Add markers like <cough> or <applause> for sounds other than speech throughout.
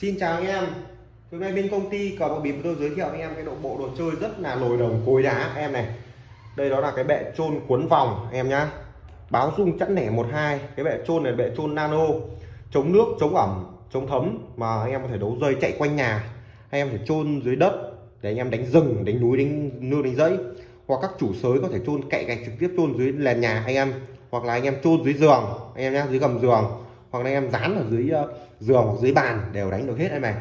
Xin chào anh em. Hôm nay bên công ty có một bịp tôi giới thiệu anh em cái độ bộ đồ chơi rất là nổi đồng cối đá. Em này Đây đó là cái bệ trôn cuốn vòng em nhá. Báo dung chẵn nẻ 12 Cái bệ trôn này bệ trôn nano. Chống nước, chống ẩm, chống thấm Mà anh em có thể đấu dây chạy quanh nhà. Anh em phải trôn dưới đất Để anh em đánh rừng, đánh núi, đánh nương, đánh dãy Hoặc các chủ sới có thể trôn cậy gạch trực tiếp trôn dưới nền nhà anh em. Hoặc là anh em trôn dưới giường Anh em nhá, dưới gầm giường hoặc là anh em dán ở dưới ờ, giường hoặc dưới bàn đều đánh được hết em này.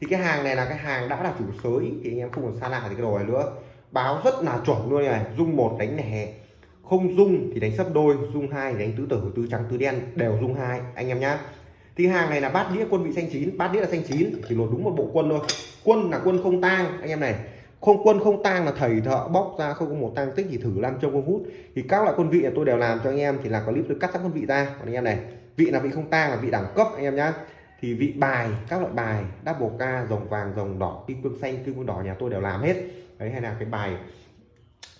Thì cái hàng này là cái hàng đã là chủ sới, thì anh em không còn xa lạ thì cái đồ này nữa. Báo rất là chuẩn luôn này. Dung một đánh nẻ không dung thì đánh sấp đôi, dung hai đánh tứ tử, tứ trắng, tứ đen đều dung hai, anh em nhá. Thì hàng này là bát đĩa quân vị xanh chín, bát đĩa là xanh chín, chỉ lột đúng một bộ quân thôi. Quân là quân không tang, anh em này. Không, quân không tang là thầy thợ bóc ra, không có một tang tích thì thử làm trong không hút. Thì các loại quân vị là tôi đều làm cho anh em thì là clip tôi cắt các quân vị ra. Còn anh em này vị là vị không tang là vị đẳng cấp anh em nhá. Thì vị bài các loại bài double ca rồng vàng rồng đỏ kim cương xanh kim cương đỏ nhà tôi đều làm hết. Đấy hay là cái bài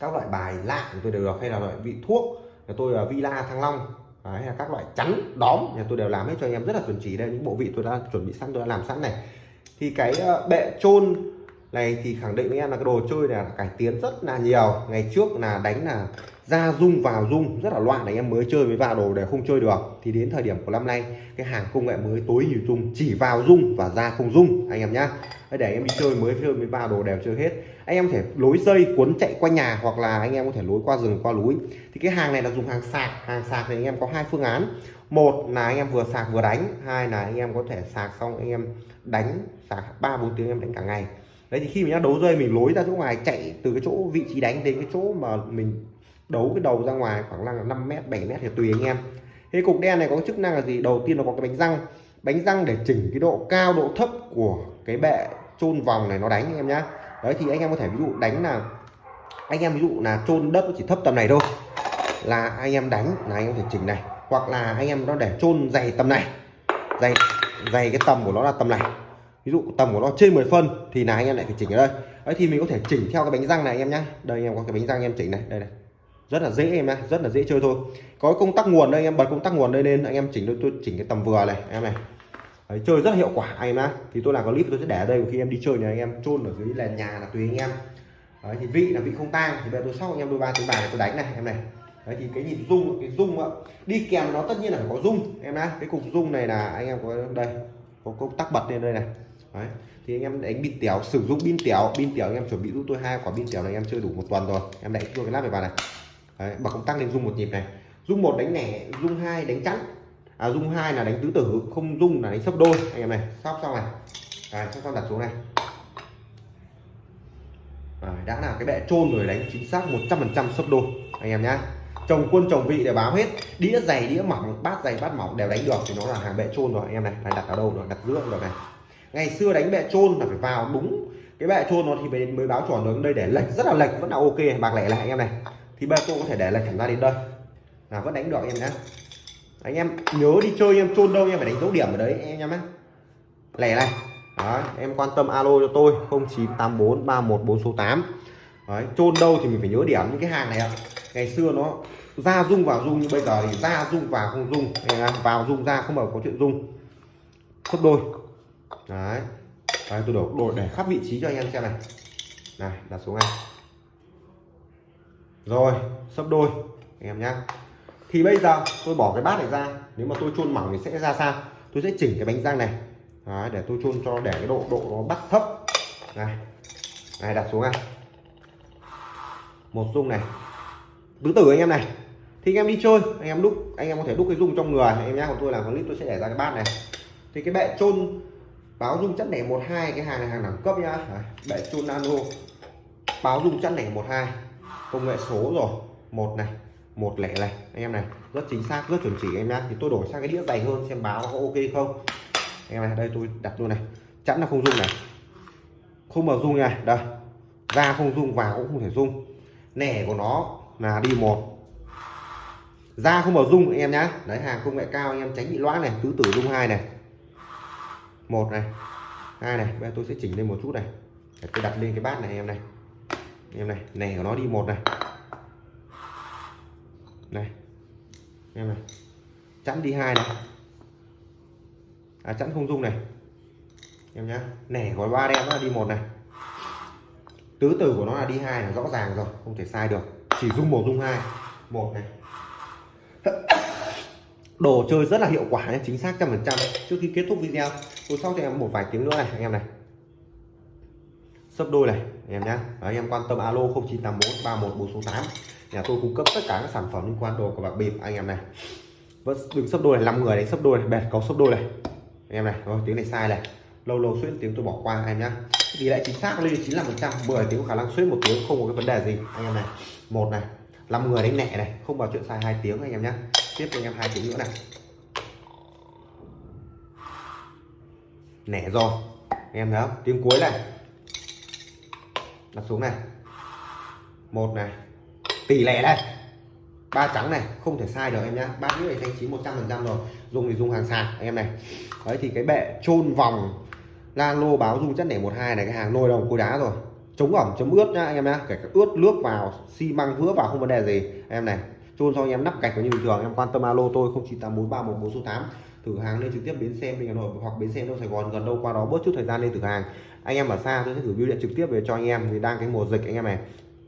các loại bài lạ của tôi đều được hay là loại vị thuốc nhà tôi là villa thăng long. Đấy, hay là các loại chắn đóm nhà tôi đều làm hết cho anh em rất là chuẩn chỉ. Đây những bộ vị tôi đã chuẩn bị sẵn tôi đã làm sẵn này. Thì cái ờ, bệ trôn này thì khẳng định với em là cái đồ chơi này là cải tiến rất là nhiều. Ngày trước là đánh là ra rung vào rung rất là loạn anh em mới chơi với vào đồ để không chơi được. Thì đến thời điểm của năm nay, cái hàng công nghệ mới tối ưu dung chỉ vào rung và ra không rung anh em nhá. Để em đi chơi mới chơi với vào đồ đều chơi hết. Anh em có thể lối dây cuốn chạy quanh nhà hoặc là anh em có thể lối qua rừng, qua núi. Thì cái hàng này là dùng hàng sạc. Hàng sạc thì anh em có hai phương án. Một là anh em vừa sạc vừa đánh, hai là anh em có thể sạc xong anh em đánh, sạc ba bốn tiếng em đánh cả ngày. Đấy, thì khi mình đấu rơi mình lối ra chỗ ngoài, chạy từ cái chỗ vị trí đánh đến cái chỗ mà mình đấu cái đầu ra ngoài khoảng là 5 mét 7 mét thì tùy anh em cái cục đen này có chức năng là gì đầu tiên nó có cái bánh răng bánh răng để chỉnh cái độ cao độ thấp của cái bệ chôn vòng này nó đánh anh em nhá đấy thì anh em có thể ví dụ đánh là anh em ví dụ là chôn đất chỉ thấp tầm này thôi là anh em đánh là anh em thể chỉnh này hoặc là anh em nó để chôn dày tầm này dày dày cái tầm của nó là tầm này ví dụ tầm của nó trên 10 phân thì là anh em lại phải chỉnh ở đây đấy thì mình có thể chỉnh theo cái bánh răng này anh em nhá đây anh em có cái bánh răng anh em chỉnh này đây này rất là dễ em ạ rất là dễ chơi thôi. Có công tắc nguồn đây anh em bật công tắc nguồn đây lên anh em chỉnh tôi chỉnh cái tầm vừa này em này. Đấy, chơi rất là hiệu quả anh em ạ thì tôi làm clip tôi sẽ để ở đây khi em đi chơi này anh em chôn ở dưới là nhà là tùy anh em. Đấy, thì vị là vị không tang thì bây giờ tôi sóc anh em đôi ba tiếng bài này tôi đánh này em này. Đấy thì cái nhịp rung cái rung ạ đi kèm nó tất nhiên là phải có rung em ạ cái cục rung này là anh em có đây có công tắc bật lên đây này. Đấy thì anh em đánh pin tiểu sử dụng pin tiểu pin tiểu anh em chuẩn bị giúp tôi hai quả pin tiểu này em chơi đủ một tuần rồi. Em đánh tôi cái lát này vào này đấy, bật công tắc lên rung một nhịp này. Rung một đánh nẻ rung hai đánh chắn à rung hai là đánh tứ tử không rung là đánh sấp đôi. Anh em này sắp xong này. À, sắp xong đặt xuống này. À, đã là cái bệ trôn rồi đánh chính xác 100% sấp đôi. Anh em nhá. Chồng quân chồng vị để báo hết. Đĩa dày đĩa mỏng bát dày bát mỏng đều đánh được thì nó là hàng bệ trôn rồi. Anh em này này đặt ở đâu rồi? Đặt giữa được này. Ngày xưa đánh bệ trôn là phải vào đúng cái bệ trôn nó thì mới báo chuẩn được. Đây để lệch rất là lệch vẫn là ok bạc lẻ lại anh em này thì ba cô có thể để là chẳng ra đến đây. Là vẫn đánh được em nhé anh em nhớ đi chơi em chôn đâu em phải đánh dấu điểm ở đấy em nhé lẻ này. Đó, em quan tâm alo cho tôi 0984 314 số 8 Đấy, chôn đâu thì mình phải nhớ điểm những cái hàng này ạ. Ngày xưa nó ra rung vào rung như bây giờ thì ra rung vào không rung vào rung ra không bao có chuyện rung khớp đôi. Đấy, đấy tôi đổ đổ để khắp vị trí cho anh em xem này. Này đặt xuống này rồi sấp đôi anh em nhá. Thì bây giờ tôi bỏ cái bát này ra. Nếu mà tôi chôn mỏng thì sẽ ra sao? Tôi sẽ chỉnh cái bánh răng này. Đấy, để tôi chôn cho để cái độ độ nó bắt thấp. Này này đặt xuống này. Một dung này. Tứ tử anh em này. Thì anh em đi chơi anh em đúc anh em có thể đúc cái dung trong người. Anh em nhá còn tôi làm clip tôi sẽ để ra cái bát này. Thì cái bệ chôn báo dung chất này một hai cái hàng này hàng đẳng cấp nhá. Bệ chôn nano báo dung chất này một hai công nghệ số rồi. Một này, một lẻ này. Anh em này, rất chính xác, rất chuẩn chỉ em nhá. Thì tôi đổi sang cái đĩa dày hơn xem báo có ok không. Anh em này, đây tôi đặt luôn này. Chẵn là không dung này. Không mở dung này đây, ra không dung vào cũng không thể dung nẻ của nó là đi một. Ra không mở dung anh em nhá. Đấy, hàng công nghệ cao, anh em tránh bị loãng này. Tứ tử dung hai này. Một này, hai này. Bây giờ tôi sẽ chỉnh lên một chút này. Để tôi đặt lên cái bát này em này em này, nè của nó đi, một này. Này. Em này. Chẵn đi hai này. À chẵn không dung này. Em nhá. Nẻ gói ba đen nó là đi một này. Tứ tử của nó là đi hai là rõ ràng rồi, không thể sai được. Chỉ dung một, dung hai. Một này. <coughs> Đồ chơi rất là hiệu quả nhé chính xác trăm phần trăm. Trước khi kết thúc video, tôi sau cho em một vài tiếng nữa này, anh em này. Sấp đôi này em nhé anh em quan tâm alo 0984 31468 nhà tôi cung cấp tất cả các sản phẩm liên quan đồ của bạc bịp, anh em này. Vẫn đừng sấp đôi này 5 người đánh sấp đôi này, bẹt, có sấp đôi này. Anh em này rồi tiếng này sai này. Lâu lâu xuyên tiếng tôi bỏ qua, anh em nhé tỷ lệ chính xác, lên 95 phần trăm 10 tiếng khả năng xuyên một tiếng, không có cái vấn đề gì, anh em này. Một này 5 người đánh nhẹ này, không vào chuyện sai hai tiếng, anh em nhé tiếp anh em hai tiếng nữa này. Nẻ rồi. Anh em thấy không? Tiếng cuối này đặt xuống này. Một này. Tỷ lệ này ba trắng này, không thể sai được em nhá. Ba nước này thanh chín 100 phần trăm rồi. Dùng thì dùng hàng sàn anh em này. Đấy, thì cái bệ chôn vòng la lô báo dung chất nẻ 12 này, cái hàng nồi đồng cối đá rồi. Chống ẩm chống ướt nhá, anh em nhá. Kể cả ướt nước vào, xi măng vữa vào, không vấn đề gì. Em này, chôn xong anh em nắp gạch như bình thường. Em quan tâm alo tôi 098431 số tám thử hàng lên trực tiếp bến xe mình Hà Nội hoặc bến xe đâu Sài Gòn gần đâu qua đó bớt chút thời gian lên thử hàng. Anh em ở xa tôi sẽ gửi bưu điện trực tiếp về cho anh em thì đang cái mùa dịch anh em này.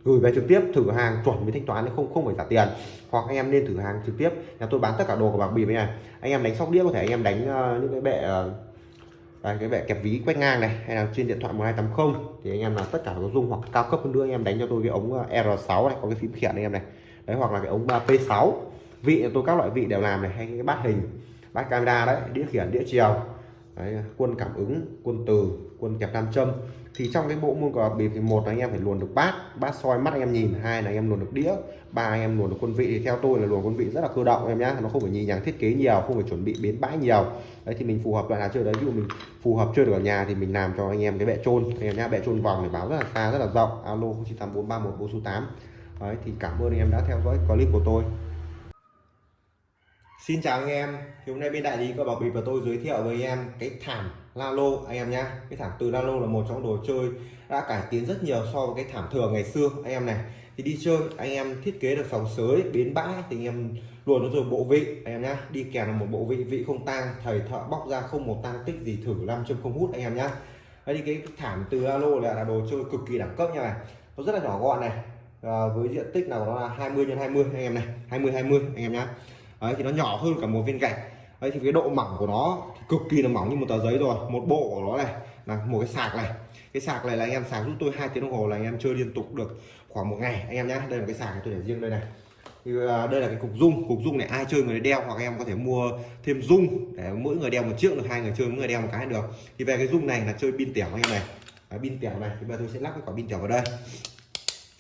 Gửi về trực tiếp thử hàng chuẩn với thanh toán không không phải trả tiền. Hoặc anh em nên thử hàng trực tiếp. Nhà tôi bán tất cả đồ của bạc bịp này anh em đánh sóc đĩa có thể anh em đánh uh, những cái bệ uh, đây, cái bệ kẹp ví quét ngang này hay là trên điện thoại 1280 thì anh em là tất cả có dung hoặc cao cấp hơn nữa anh em đánh cho tôi cái ống ờ, R6 này có cái phím khiển anh em này. Đấy hoặc là cái ống P6 vị tôi các loại vị đều làm này hay cái bát hình bát camera đấy đĩa khiển đĩa chiều đấy, quân cảm ứng quân từ quân kẹp nam châm. Thì trong cái bộ môn cờ bịp thì một là anh em phải luồn được bát bát soi mắt anh em nhìn hai là anh em luồn được đĩa ba anh em luồn được quân vị. Thì theo tôi là luồn quân vị rất là cơ động em nhá nó không phải nhìn nhàng thiết kế nhiều không phải chuẩn bị biến bãi nhiều. Đấy thì mình phù hợp loại nào chơi đấy ví dụ mình phù hợp chơi được ở nhà thì mình làm cho anh em cái bệ trôn anh em nhá bệ trôn vòng để báo rất là xa rất là rộng. Alo 098431 đấy thì cảm ơn anh em đã theo dõi clip của tôi. Xin chào anh em, thì hôm nay bên đại lý có bảo bịp và tôi giới thiệu với anh em cái thảm Lalo. Anh em nhé Cái thảm từ Lalo là một trong đồ chơi đã cải tiến rất nhiều so với cái thảm thường ngày xưa. Anh em này Thì đi chơi anh em thiết kế được sòng sới, bến bãi thì anh em luôn nó rồi bộ vị. Anh em nhé Đi kèm là một bộ vị, vị không tang, thầy thợ bóc ra không một tang tích gì thử năm châm không hút anh em nhé Đấy thì cái thảm từ Lalo là, là đồ chơi cực kỳ đẳng cấp nha này. Nó rất là nhỏ gọn này. À, với diện tích nào nó là 20 x 20 anh em này. 20 20 anh em nhé đấy, thì nó nhỏ hơn cả một viên gạch. Đấy, thì cái độ mỏng của nó cực kỳ là mỏng như một tờ giấy rồi. Một bộ của nó này, là một cái sạc này. Cái sạc này là anh em sạc giúp tôi hai tiếng đồng hồ là anh em chơi liên tục được khoảng một ngày. Anh em nhé đây là cái sạc này tôi để riêng đây này. Thì ờ, đây là cái cục dung cục dung này ai chơi người đeo hoặc em có thể mua thêm dung để mỗi người đeo một chiếc được, hai người chơi, mỗi người đeo một cái được. Thì về cái dung này là chơi pin tiểu anh em này. Pin tiểu này. Thì bây giờ tôi sẽ lắp cái quả pin tiểu vào đây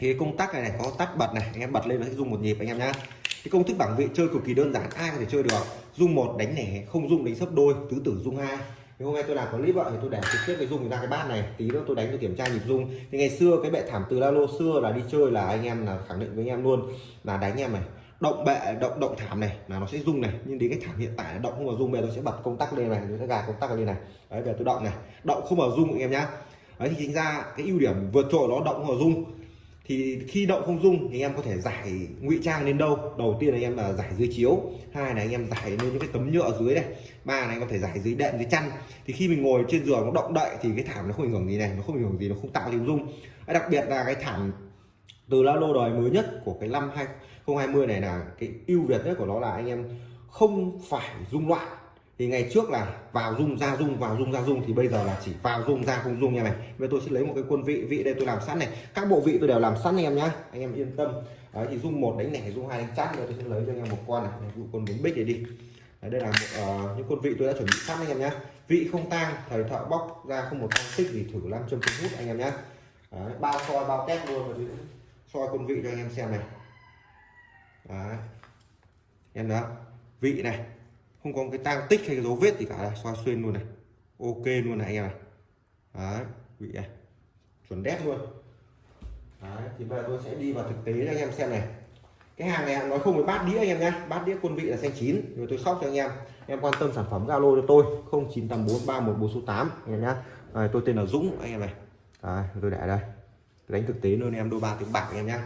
thì cái công tắc này, này có tắt bật này anh em bật lên nó sẽ dùng một nhịp anh em nhá. Cái công thức bảng vị chơi cực kỳ đơn giản ai có thể chơi được. Dung một đánh lẻ không dung đánh sấp đôi tứ tử dung hai. Nhưng hôm nay tôi làm clip vậy thì tôi để trực tiếp cái dung ra cái bát này tí nữa tôi đánh tôi kiểm tra nhịp dung thì ngày xưa cái bệ thảm từ la lô xưa là đi chơi là anh em là khẳng định với anh em luôn là đánh em này động bệ động động thảm này là nó sẽ rung này. Nhưng đến cái thảm hiện tại là động không vào rung bây giờ tôi sẽ bật công tắc lên này tôi sẽ gạt công tắc lên này. Đấy về tôi động này động không vào rung anh em nhá. Đấy thì chính ra cái ưu điểm vượt trội nó động không vào rung thì khi động không dung thì em có thể giải ngụy trang lên đâu. Đầu tiên là em là giải dưới chiếu, hai là anh em giải lên những cái tấm nhựa dưới này ba là anh có thể giải dưới đệm, dưới chăn. Thì khi mình ngồi trên giường nó động đậy thì cái thảm nó không ảnh hưởng gì này, nó không ảnh hưởng gì, nó không tạo tiếng rung. Đặc biệt là cái thảm từ la lô đời mới nhất của cái năm 2020 này là cái ưu việt nhất của nó là anh em không phải rung loạn thì ngày trước là vào dung ra dung vào dung ra dung thì bây giờ là chỉ vào dung ra không dung như này. Bây tôi sẽ lấy một cái quân vị vị đây tôi làm sẵn này. Các bộ vị tôi đều làm sẵn anh em nhá. Anh em yên tâm. Đấy, thì dung một đánh nẻ dung hai đánh chát rồi tôi sẽ lấy cho anh em một con này. Ví dụ con bốn bích này đi. Đấy, đây là một, uh, những quân vị tôi đã chuẩn bị sẵn anh em nhá. Vị không tang thầy thợ bóc ra không một tăng tích gì thử làm châm hút anh em nhá. Đấy, bao soi bao test luôn rồi soi quân vị cho anh em xem này. Đấy. em đó vị này không có cái tang tích hay cái dấu vết gì cả. Này xoa xuyên luôn này. Ok luôn này anh em này đấy vị này chuẩn đét luôn. Đấy thì bây giờ tôi sẽ đi vào thực tế cho anh em xem này. Cái hàng này nói không với bát đĩa anh em nhé, bát đĩa quân vị là xanh chín. Rồi tôi sóc cho anh em. Em quan tâm sản phẩm Zalo cho tôi. 09843144 số tám, anh em nhé à, tôi tên là Dũng anh em này. À, tôi để đây. Đánh thực tế luôn em đôi ba tiếng bạc anh em nhé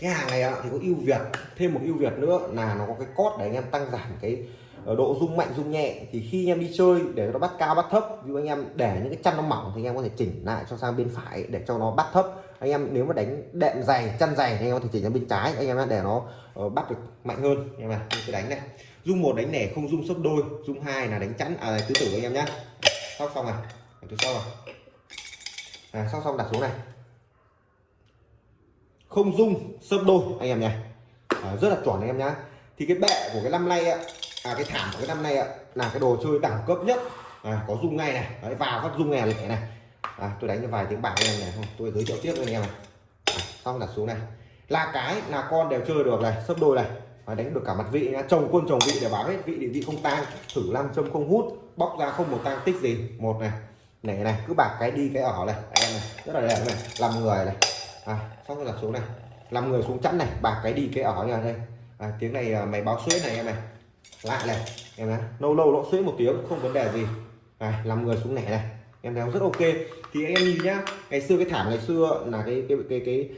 cái hàng này thì có ưu việt thêm một ưu việt nữa là nó có cái cốt để anh em tăng giảm cái ờ, độ rung mạnh rung nhẹ. Thì khi anh em đi chơi để nó bắt cao bắt thấp ví dụ anh em để những cái chân nó mỏng thì anh em có thể chỉnh lại cho sang bên phải để cho nó bắt thấp. Anh em nếu mà đánh đệm dày chân dày thì anh em có thể chỉnh sang bên trái anh em để nó ờ, bắt được mạnh hơn. Anh em này cái đánh này. Rung một đánh nẻ không rung sấp đôi rung hai là đánh chắn à tứ tử anh em nhá. Sóc xong này tôi sau rồi à, sóc xong đặt xuống này không dung sấp đôi anh em nhé. À, rất là chuẩn anh em nhá. Thì cái bệ của cái năm nay ạ à, cái thảm của cái năm nay ạ là cái đồ chơi đẳng cấp nhất. À, có dung ngay này. Đấy, vào phát dung nghe này này. À, tôi đánh cho vài tiếng bạc anh em này không tôi giới thiệu tiếp với anh em này. À, xong đặt xuống này. Là cái là con đều chơi được này sấp đôi này. Và đánh được cả mặt vị nhá. Chồng quân chồng vị để báo hết vị để vị không tang. Thử nam châm không hút bóc ra không một tang tích gì. Một này này này. Cứ bạc cái đi cái ở này. Em này. Rất là đẹp này. Làm người này à xong rồi đặt xuống này. Làm người xuống chắn này bạc cái đi cái ở nhà đây. À, tiếng này à, mày báo suối này em này. Lại này em này. Lâu lâu nó suối một tiếng không vấn đề gì. À, làm người xuống nẻ này. Em thấy rất ok. Thì em nhìn nhá ngày xưa cái thảm ngày xưa là cái cái cái cái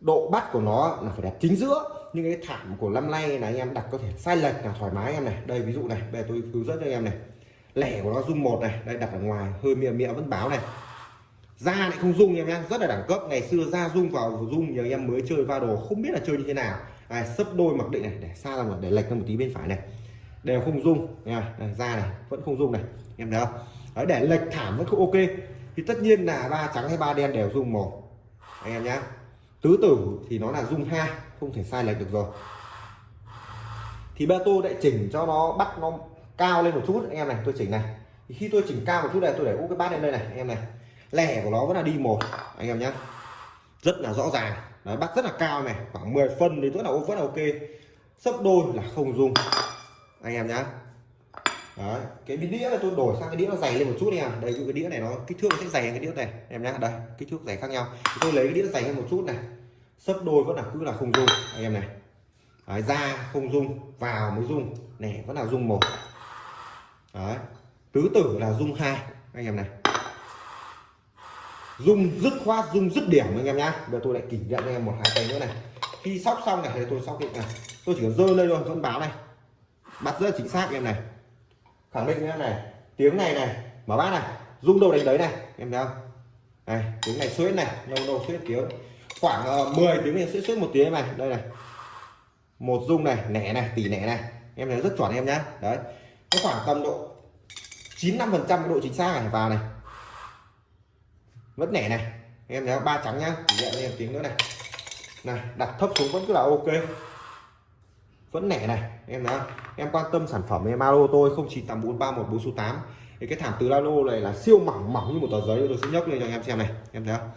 độ bắt của nó là phải đặt chính giữa. Nhưng cái thảm của năm nay là anh em đặt có thể sai lệch là thoải mái em này. Đây ví dụ này bây giờ tôi hướng dẫn cho anh em này. Lẻ của nó rung một này đây đặt ở ngoài hơi mịa mịa vẫn báo này da lại không rung em nhá. Rất là đẳng cấp. Ngày xưa da rung vào rung nhiều em mới chơi va đồ. Không biết là chơi như thế nào. À, sấp đôi mặc định này. Để xa ra một để lệch ra một tí bên phải này. Đều không rung nha da này vẫn không rung này. Em thấy không? Đấy, để lệch thảm vẫn không ok. Thì tất nhiên là ba trắng hay ba đen đều rung một. Anh em nhá. Tứ tử thì nó là rung hai. Không thể sai lệch được rồi. Thì ba tôi lại chỉnh cho nó bắt nó cao lên một chút. Anh em này tôi chỉnh này. Thì khi tôi chỉnh cao một chút này tôi để úp cái bát lên đây này. Anh em này lẻ của nó vẫn là đi một anh em nhé rất là rõ ràng. Đấy, bắt rất là cao này khoảng 10 phân thì rất là vẫn là ok. Sấp đôi là không dùng anh em nhá. Đấy, cái đĩa này tôi đổi sang cái đĩa nó dày lên một chút nha đây cái đĩa này nó kích thước nó sẽ dày hơn cái đĩa này. Em nhá đây kích thước dày khác nhau. Tôi lấy cái đĩa dày hơn một chút này. Sấp đôi vẫn là cứ là không dùng anh em này. Đấy, ra không dung vào mới dung này vẫn là dung một. Đấy. tứ tử là dung hai anh em này dung dứt khoát dung dứt điểm anh em nhá. Giờ tôi lại kỷ niệm anh em một hai tay nữa này. Khi sóc xong này thì tôi sóc định này. Tôi chỉ cần rơi lên thôi vẫn báo này. Bắt rất chính xác em này. Khẳng định như thế này. Tiếng này này mở bát này. Rung đầu đánh đấy này em thấy không? Này tiếng này suýt này lâu lâu suýt tiếng. Khoảng ờ, uh, 10 tiếng này suýt suýt một tiếng này. Đây này. Một rung này nẻ này tỷ nẻ này. Em thấy rất chuẩn em nhá. Đấy. Nó khoảng tầm độ 95 phần trăm độ chính xác này vào này vẫn nẻ này. Em thấy ba trắng nhá. Nhẹ lên tiếng nữa này. Này đặt thấp xuống vẫn cứ là ok. Vẫn nẻ này. Em nhớ em quan tâm sản phẩm em alo tôi không chỉ tầm bốn ba một bốn số tám. Thì cái thảm từ lalo này là siêu mỏng mỏng như một tờ giấy. Tôi sẽ nhấc lên cho anh em xem này. Em thấy không?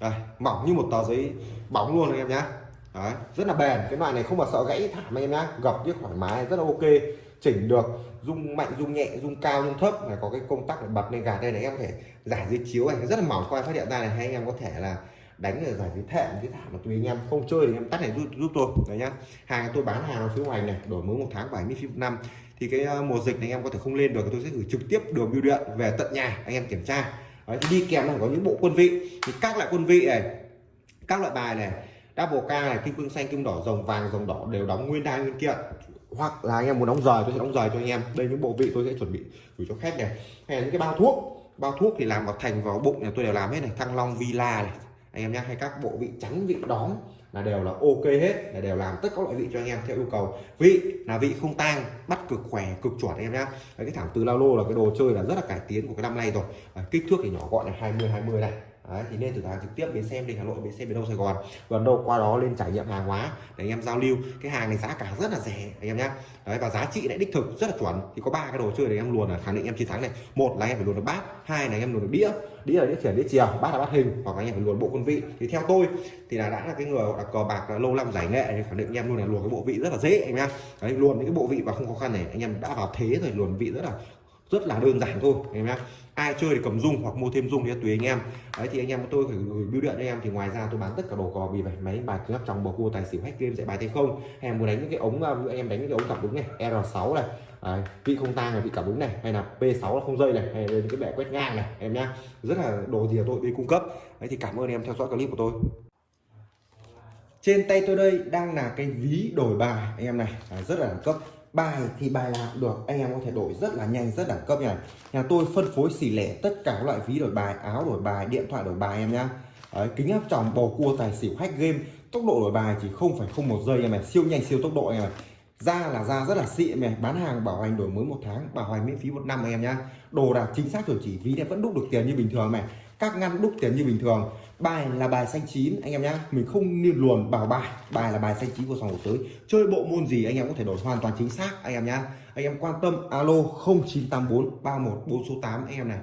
Đây, mỏng như một tờ giấy bóng luôn anh em nhá. Đấy, rất là bền. Cái loại này không mà sợ gãy thảm anh em nhá. Gập biết thoải mái rất là ok chỉnh được rung mạnh rung nhẹ rung cao rung thấp này có cái công tắc để bật lên gạt đây này em có thể giải dưới chiếu này. Rất là mỏng khoai phát hiện ra này hay anh em có thể là đánh ở giải dưới thệm dưới thảm mà tùy anh em. Không chơi thì em tắt này giúp, giúp tôi đấy nhá. Hàng tôi bán hàng ở phía ngoài này đổi mới một tháng 70 phút năm. Thì cái ờ, mùa dịch này anh em có thể không lên được tôi sẽ gửi trực tiếp đường bưu điện về tận nhà anh em kiểm tra. Đấy, đi kèm là có những bộ quân vị. Thì các loại quân vị này các loại bài này double ca này, kim cương xanh, kim đỏ, rồng vàng, rồng đỏ đều đóng nguyên đai nguyên kiện hoặc là anh em muốn đóng rời, tôi sẽ đóng rời cho anh em. Đây, những bộ vị tôi sẽ chuẩn bị gửi cho khách này. Hay là những cái bao thuốc. Bao thuốc thì làm vào thành, vào bụng nhà tôi đều làm hết này. Thăng long villa này. Anh em nhé hay các bộ vị trắng, vị đóm là đều là ok hết, là đều làm tất các loại vị cho anh em theo yêu cầu. Vị là vị không tang, bắt cực khỏe, cực chuẩn, anh em nhé cái thảm từ lao lô là cái đồ chơi là rất là cải tiến của cái năm nay rồi. Kích thước thì nhỏ gọn là 20 20 này Đấy, thì nên thử hàng trực tiếp đến xem đình Hà Nội đến xem miền đông Sài Gòn gần đâu qua đó lên trải nghiệm hàng hóa để anh em giao lưu cái hàng này giá cả rất là rẻ anh em nhé Đấy, và giá trị lại đích thực rất là chuẩn thì có ba cái đồ chơi để em luồn là khẳng định em chiến thắng này một là em phải luồn được bát hai là em luồn được đĩa đĩa là đĩa khiển đĩa chiều bát là bát hình hoặc là anh em phải luồn bộ quân vị thì theo tôi thì là đã là cái người là cờ bạc là lâu năm giải nghệ thì khẳng định anh em luôn là luồn cái bộ vị rất là dễ anh em Đấy, luồn những cái bộ vị và không khó khăn này anh em đã vào thế rồi luồn vị rất là rất là đơn giản thôi anh em nhá. Ai chơi thì cầm dung hoặc mua thêm dung thì tùy anh em. Đấy thì anh em tôi phải gửi bưu điện anh em. Thì ngoài ra tôi bán tất cả đồ cò bì bài máy bài lắp trong bầu cua tài xỉu hack game dạy bài tay không? Hay muốn đánh những cái ống ờ, anh em đánh những cái ống cặp đúng này R6 này. Đấy, vị không tang này vị cảm ứng này. Hay là P6 là không dây này hay là cái bệ quét ngang này em nhá. Rất là đồ gì tôi đi cung cấp. Đấy thì cảm ơn em theo dõi clip của tôi. Trên tay tôi đây đang là cái ví đổi bài anh em này. À, rất là đẳng cấp bài thì bài nào cũng được. Anh em có thể đổi rất là nhanh rất đẳng cấp này nhà tôi phân phối xỉ lẻ tất cả các loại ví đổi bài áo đổi bài điện thoại đổi bài em nhá Đấy, kính áp tròng bầu cua tài xỉu hack game. Tốc độ đổi bài chỉ không phải không một giây em này siêu nhanh siêu tốc độ em này da là da rất là xịn em này bán hàng bảo hành đổi mới một tháng bảo hành miễn phí một năm em nhá đồ đạc chính xác chuẩn chỉ ví này vẫn đúc được tiền như bình thường này các ngăn đúc tiền như bình thường. Bài là bài xanh chín, anh em nhá. Mình không nên luồn bảo bài. Bài là bài xanh chín của sòng của tới. Chơi bộ môn gì anh em có thể đổi hoàn toàn chính xác, anh em nhá. Anh em quan tâm alo 0984 31 4 số 8 anh em này.